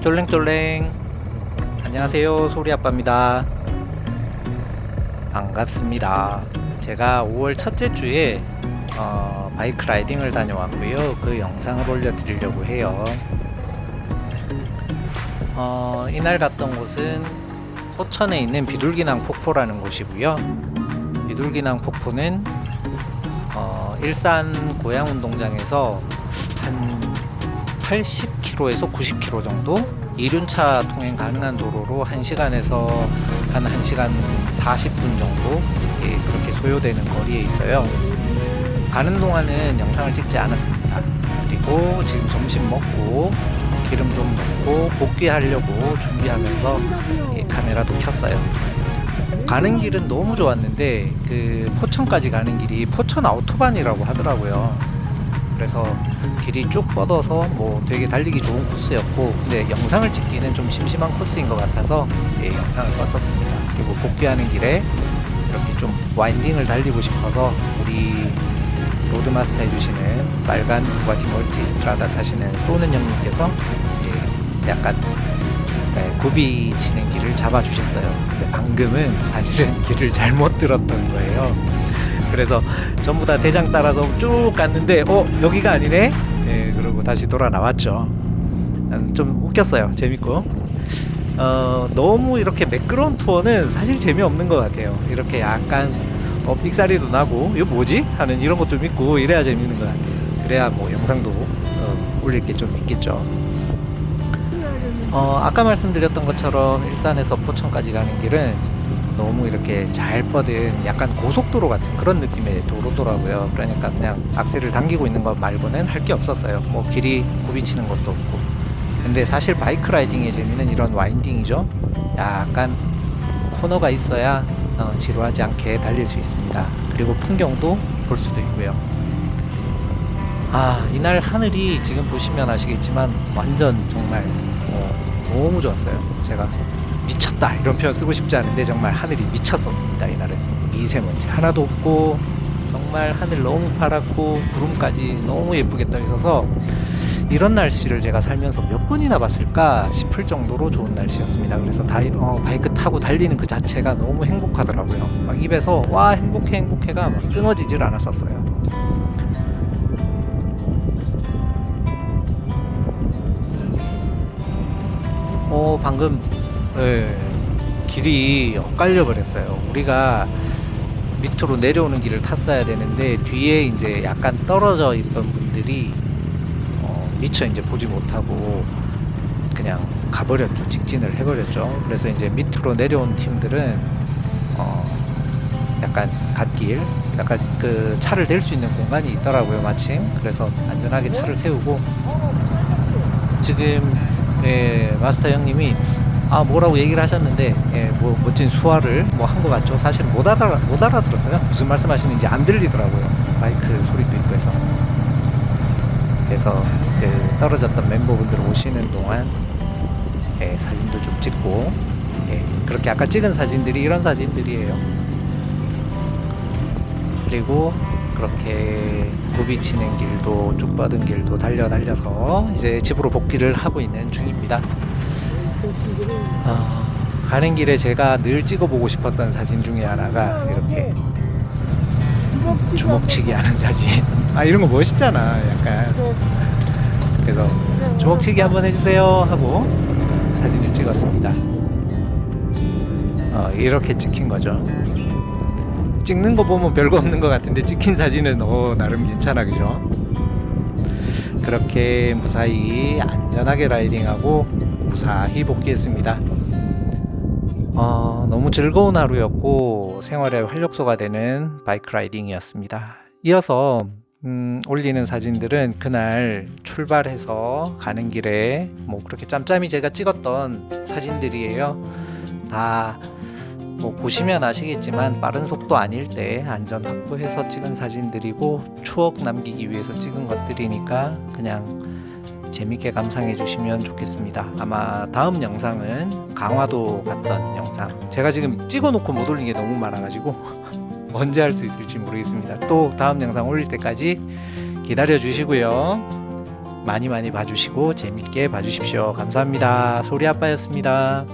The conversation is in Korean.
쫄랭쫄랭. 안녕하세요 소리아빠입니다. 반갑습니다. 제가 5월 첫째 주에 어, 바이크 라이딩을 다녀왔고요. 그 영상을 올려드리려고 해요. 어, 이날 갔던 곳은 포천에 있는 비둘기낭 폭포라는 곳이고요. 비둘기낭 폭포는 어, 일산 고양운동장에서 한 80km에서 90km 정도 이륜차 통행 가능한 도로로 1시간에서 한 1시간 40분 정도 예, 그렇게 소요되는 거리에 있어요. 가는 동안은 영상을 찍지 않았습니다. 그리고 지금 점심 먹고 기름 좀 넣고 복귀하려고 준비하면서 예, 카메라도 켰어요. 가는 길은 너무 좋았는데 그 포천까지 가는 길이 포천 아우토반이라고 하더라고요 그래서 길이 쭉 뻗어서 뭐 되게 달리기 좋은 코스였고 근데 영상을 찍기는 좀 심심한 코스인 것 같아서 예, 영상을 껐었습니다. 그리고 복귀하는 길에 이렇게 좀 와인딩을 달리고 싶어서 우리 로드마스터 해주시는 빨간 부가티 멀티스트라다 타시는 소은 형님께서 약간 네, 굽이 치는 길을 잡아주셨어요. 근데 방금은 사실은 길을 잘못 들었던 거예요 그래서 전부 다 대장 따라서 쭉 갔는데 어 여기가 아니네? 네, 그러고 다시 돌아 나왔죠. 좀 웃겼어요. 재밌고. 어, 너무 이렇게 매끄러운 투어는 사실 재미없는 것 같아요. 이렇게 약간 어, 삑사리도 나고 이거 뭐지? 하는 이런 것도 있고 이래야 재밌는 것 같아요. 그래야 뭐 영상도 어, 올릴 게 좀 있겠죠. 어, 아까 말씀드렸던 것처럼 일산에서 포천까지 가는 길은 너무 이렇게 잘 뻗은 약간 고속도로 같은 그런 느낌의 도로더라고요. 그러니까 그냥 악셀을 당기고 있는 것 말고는 할 게 없었어요. 뭐 길이 굽이치는 것도 없고. 근데 사실 바이크 라이딩의 재미는 이런 와인딩이죠. 약간 코너가 있어야 어, 지루하지 않게 달릴 수 있습니다. 그리고 풍경도 볼 수도 있고요. 아 이날 하늘이 지금 보시면 아시겠지만 완전 정말 어, 너무 좋았어요. 제가 미쳤다 이런 표현 쓰고 싶지 않은데 정말 하늘이 미쳤었습니다 이날은. 미세먼지 하나도 없고 정말 하늘 너무 파랗고 구름까지 너무 예쁘게 떠 있어서 이런 날씨를 제가 살면서 몇 번이나 봤을까 싶을 정도로 좋은 날씨였습니다. 그래서 다이, 어, 바이크 타고 달리는 그 자체가 너무 행복하더라고요. 막 입에서 와 행복해 행복해가 막 끊어지질 않았었어요. 어 방금 예, 길이 엇갈려 버렸어요. 우리가 밑으로 내려오는 길을 탔어야 되는데 뒤에 이제 약간 떨어져 있던 분들이 어, 미처 이제 보지 못하고 그냥 가버렸죠. 직진을 해버렸죠. 그래서 이제 밑으로 내려온 팀들은 어, 약간 갓길 약간 그 차를 댈 수 있는 공간이 있더라고요 마침. 그래서 안전하게 차를 세우고. 지금 예, 마스터 형님이 아 뭐라고 얘기를 하셨는데 예, 뭐 멋진 수화를 뭐 한 것 같죠. 사실 못 알아 못 알아들었어요. 무슨 말씀하시는지 안 들리더라고요. 마이크 소리도 있고 해서. 그래서 그 떨어졌던 멤버분들 오시는 동안 예, 사진도 좀 찍고 예, 그렇게 아까 찍은 사진들이 이런 사진들이에요. 그리고 그렇게 굽이치는 길도 쭉 뻗은 길도 달려 달려서 이제 집으로 복귀를 하고 있는 중입니다 어, 가는 길에 제가 늘 찍어보고 싶었던 사진 중에 하나가 이렇게 주먹치기 하는 사진. 아 이런 거 멋있잖아 약간. 그래서 주먹치기 한번 해주세요 하고 사진을 찍었습니다. 어, 이렇게 찍힌 거죠. 찍는 거 보면 별거 없는 것 같은데 찍힌 사진은 어 나름 괜찮아 그죠? 그렇게 무사히 안전하게 라이딩하고 무사히 복귀했습니다. 어, 너무 즐거운 하루였고 생활의 활력소가 되는 바이크 라이딩이었습니다. 이어서 음, 올리는 사진들은 그날 출발해서 가는 길에 뭐 그렇게 짬짬이 제가 찍었던 사진들이에요. 다 뭐 보시면 아시겠지만 빠른 속도 아닐 때 안전 확보해서 찍은 사진들이고 추억 남기기 위해서 찍은 것들이니까 그냥 재밌게 감상해 주시면 좋겠습니다 아마 다음 영상은 강화도 갔던 영상 제가 지금 찍어 놓고 못 올린 게 너무 많아 가지고 언제 할 수 있을지 모르겠습니다 또 다음 영상 올릴 때까지 기다려 주시고요 많이 많이 봐주시고 재밌게 봐주십시오. 감사합니다. 소리 아빠였습니다.